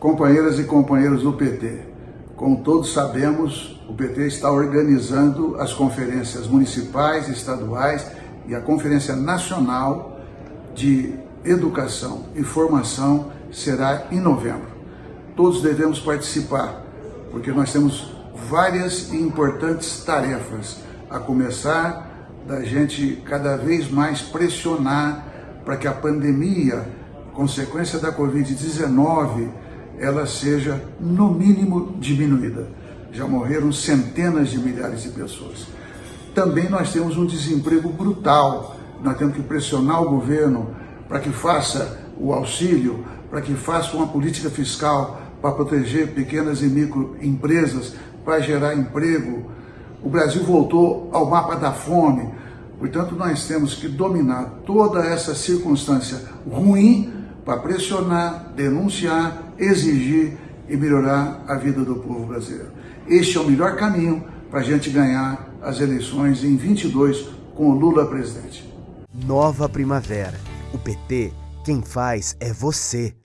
Companheiras e companheiros do PT, como todos sabemos, o PT está organizando as conferências municipais, estaduais e a Conferência Nacional de Educação e Formação será em novembro. Todos devemos participar, porque nós temos várias e importantes tarefas, a começar da gente cada vez mais pressionar para que a pandemia, consequência da Covid-19, ela seja, no mínimo, diminuída. Já morreram centenas de milhares de pessoas. Também nós temos um desemprego brutal. Nós temos que pressionar o governo para que faça o auxílio, para que faça uma política fiscal para proteger pequenas e microempresas, para gerar emprego. O Brasil voltou ao mapa da fome. Portanto, nós temos que dominar toda essa circunstância ruim para pressionar, denunciar, exigir e melhorar a vida do povo brasileiro. Este é o melhor caminho para a gente ganhar as eleições em 22 com o Lula presidente. Nova Primavera. O PT, quem faz é você.